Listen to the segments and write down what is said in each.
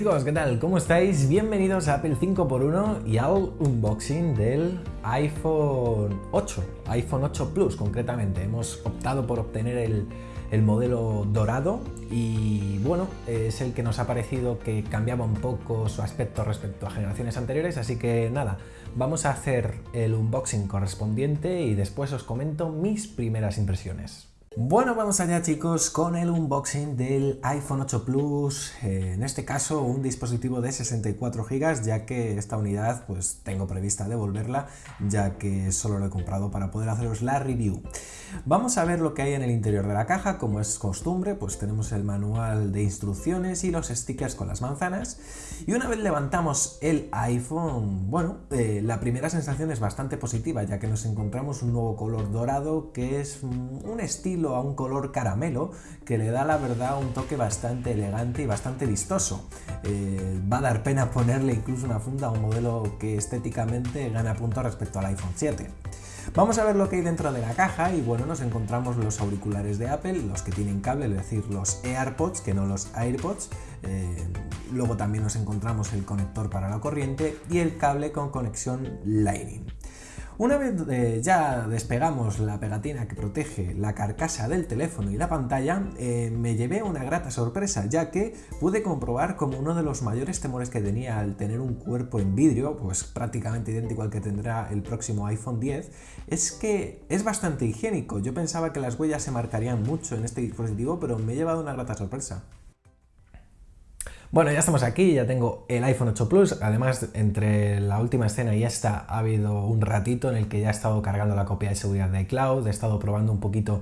chicos, ¿qué tal? ¿Cómo estáis? Bienvenidos a Apple 5x1 y al unboxing del iPhone 8, iPhone 8 Plus concretamente. Hemos optado por obtener el, el modelo dorado y bueno, es el que nos ha parecido que cambiaba un poco su aspecto respecto a generaciones anteriores, así que nada, vamos a hacer el unboxing correspondiente y después os comento mis primeras impresiones. Bueno, vamos allá chicos con el unboxing del iPhone 8 Plus, eh, en este caso un dispositivo de 64 GB, ya que esta unidad pues tengo prevista devolverla, ya que solo lo he comprado para poder haceros la review. Vamos a ver lo que hay en el interior de la caja, como es costumbre, pues tenemos el manual de instrucciones y los stickers con las manzanas, y una vez levantamos el iPhone, bueno, eh, la primera sensación es bastante positiva, ya que nos encontramos un nuevo color dorado que es un estilo a un color caramelo que le da la verdad un toque bastante elegante y bastante vistoso. Eh, va a dar pena ponerle incluso una funda a un modelo que estéticamente gana puntos respecto al iPhone 7. Vamos a ver lo que hay dentro de la caja y bueno, nos encontramos los auriculares de Apple, los que tienen cable, es decir, los AirPods, que no los AirPods. Eh, luego también nos encontramos el conector para la corriente y el cable con conexión Lightning. Una vez eh, ya despegamos la pegatina que protege la carcasa del teléfono y la pantalla, eh, me llevé una grata sorpresa, ya que pude comprobar como uno de los mayores temores que tenía al tener un cuerpo en vidrio, pues prácticamente idéntico al que tendrá el próximo iPhone 10, es que es bastante higiénico. Yo pensaba que las huellas se marcarían mucho en este dispositivo, pero me he llevado una grata sorpresa. Bueno, ya estamos aquí, ya tengo el iPhone 8 Plus, además entre la última escena y esta ha habido un ratito en el que ya he estado cargando la copia de seguridad de iCloud, he estado probando un poquito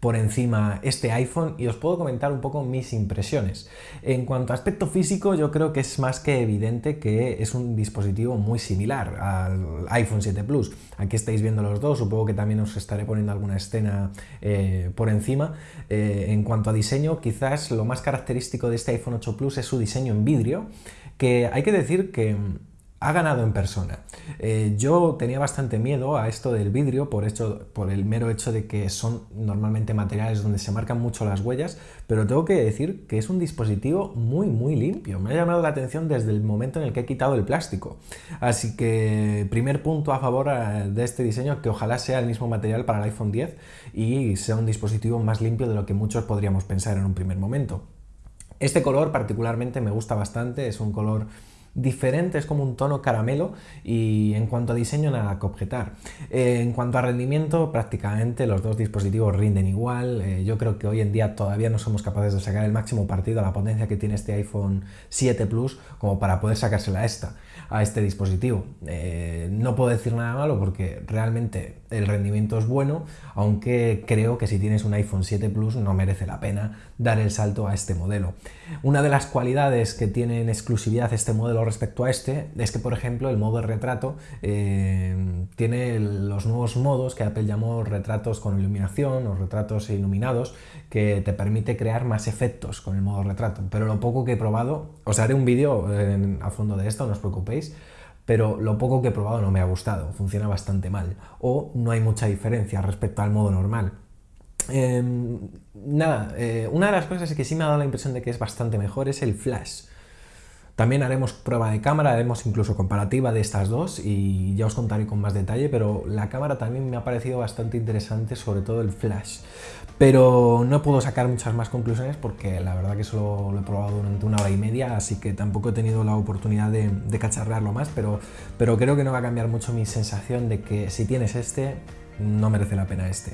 por encima este iPhone y os puedo comentar un poco mis impresiones. En cuanto a aspecto físico, yo creo que es más que evidente que es un dispositivo muy similar al iPhone 7 Plus. Aquí estáis viendo los dos, supongo que también os estaré poniendo alguna escena eh, por encima. Eh, en cuanto a diseño, quizás lo más característico de este iPhone 8 Plus es su diseño en vidrio, que hay que decir que ha ganado en persona. Eh, yo tenía bastante miedo a esto del vidrio por, hecho, por el mero hecho de que son normalmente materiales donde se marcan mucho las huellas, pero tengo que decir que es un dispositivo muy muy limpio. Me ha llamado la atención desde el momento en el que he quitado el plástico. Así que primer punto a favor eh, de este diseño, que ojalá sea el mismo material para el iPhone 10 y sea un dispositivo más limpio de lo que muchos podríamos pensar en un primer momento. Este color particularmente me gusta bastante, es un color diferente, es como un tono caramelo y en cuanto a diseño nada que objetar. Eh, en cuanto a rendimiento prácticamente los dos dispositivos rinden igual, eh, yo creo que hoy en día todavía no somos capaces de sacar el máximo partido a la potencia que tiene este iPhone 7 Plus como para poder sacársela a esta, a este dispositivo. Eh, no puedo decir nada malo porque realmente el rendimiento es bueno, aunque creo que si tienes un iPhone 7 Plus no merece la pena dar el salto a este modelo. Una de las cualidades que tiene en exclusividad este modelo respecto a este es que, por ejemplo, el modo de retrato eh, tiene los nuevos modos que Apple llamó retratos con iluminación o retratos iluminados, que te permite crear más efectos con el modo retrato. Pero lo poco que he probado, os haré un vídeo a fondo de esto, no os preocupéis, pero lo poco que he probado no me ha gustado, funciona bastante mal, o no hay mucha diferencia respecto al modo normal. Em, nada, eh, una de las cosas que sí me ha dado la impresión de que es bastante mejor es el flash. También haremos prueba de cámara, haremos incluso comparativa de estas dos y ya os contaré con más detalle, pero la cámara también me ha parecido bastante interesante, sobre todo el flash. Pero no puedo sacar muchas más conclusiones porque la verdad que solo lo he probado durante una hora y media, así que tampoco he tenido la oportunidad de, de cacharrearlo más, pero, pero creo que no va a cambiar mucho mi sensación de que si tienes este, no merece la pena este.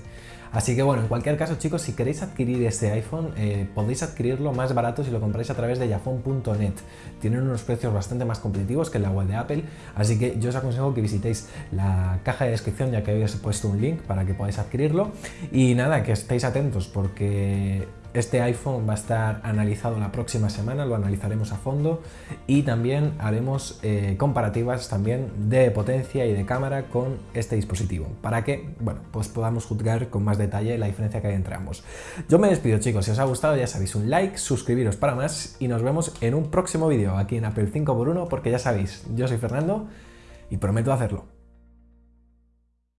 Así que bueno, en cualquier caso chicos, si queréis adquirir este iPhone, eh, podéis adquirirlo más barato si lo compráis a través de yafon.net. Tienen unos precios bastante más competitivos que la web de Apple, así que yo os aconsejo que visitéis la caja de descripción ya que he puesto un link para que podáis adquirirlo. Y nada, que estéis atentos porque este iPhone va a estar analizado la próxima semana, lo analizaremos a fondo y también haremos eh, comparativas también de potencia y de cámara con este dispositivo para que bueno, pues podamos juzgar con más detalle la diferencia que hay entre ambos. Yo me despido chicos, si os ha gustado ya sabéis un like, suscribiros para más y nos vemos en un próximo vídeo aquí en Apple 5x1 porque ya sabéis, yo soy Fernando y prometo hacerlo.